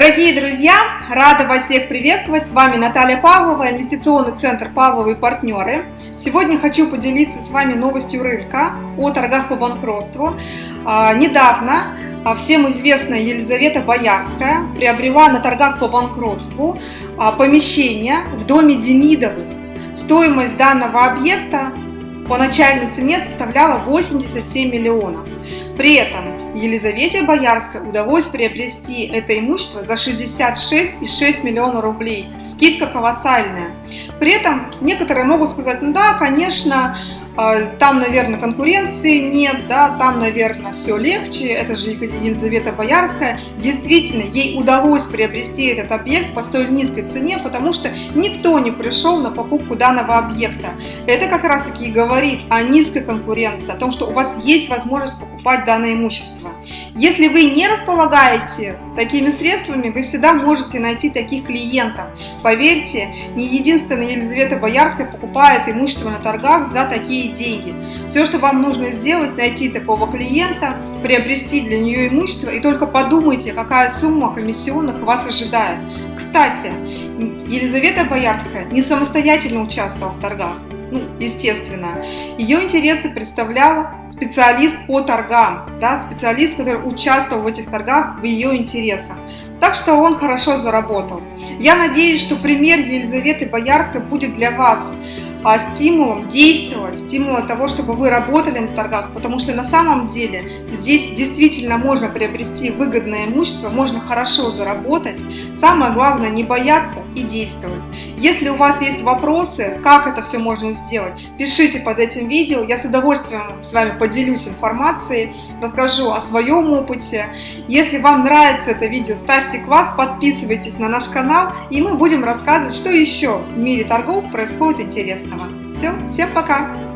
Дорогие друзья, рада вас всех приветствовать. С вами Наталья Павлова, инвестиционный центр Павловы партнеры. Сегодня хочу поделиться с вами новостью рынка о торгах по банкротству. А, недавно а, всем известная Елизавета Боярская приобрела на торгах по банкротству а, помещение в доме Демидовых. Стоимость данного объекта по начальной цене составляла 87 миллионов. При этом Елизавете Боярской удалось приобрести это имущество за 66,6 миллиона рублей. Скидка колоссальная. При этом некоторые могут сказать, ну да, конечно, там, наверное, конкуренции нет, да, там, наверное, все легче, это же Елизавета Боярская. Действительно, ей удалось приобрести этот объект по столь низкой цене, потому что никто не пришел на покупку данного объекта. Это как раз таки и говорит о низкой конкуренции, о том, что у вас есть возможность покупать данное имущество. Если вы не располагаете такими средствами, вы всегда можете найти таких клиентов. Поверьте, не единственная Елизавета Боярская покупает имущество на торгах за такие деньги. Все, что вам нужно сделать, найти такого клиента, приобрести для нее имущество и только подумайте, какая сумма комиссионных вас ожидает. Кстати, Елизавета Боярская не самостоятельно участвовала в торгах ну, естественно. Ее интересы представлял специалист по торгам, да, специалист, который участвовал в этих торгах в ее интересах. Так что он хорошо заработал. Я надеюсь, что пример Елизаветы Боярской будет для вас стимулом действовать, стимулом того, чтобы вы работали на торгах, потому что на самом деле здесь действительно можно приобрести выгодное имущество, можно хорошо заработать. Самое главное не бояться и действовать. Если у вас есть вопросы, как это все можно сделать, пишите под этим видео, я с удовольствием с вами поделюсь информацией, расскажу о своем опыте. Если вам нравится это видео, ставьте класс, подписывайтесь на наш канал, и мы будем рассказывать, что еще в мире торгов происходит интересно интересного. Все, всем пока!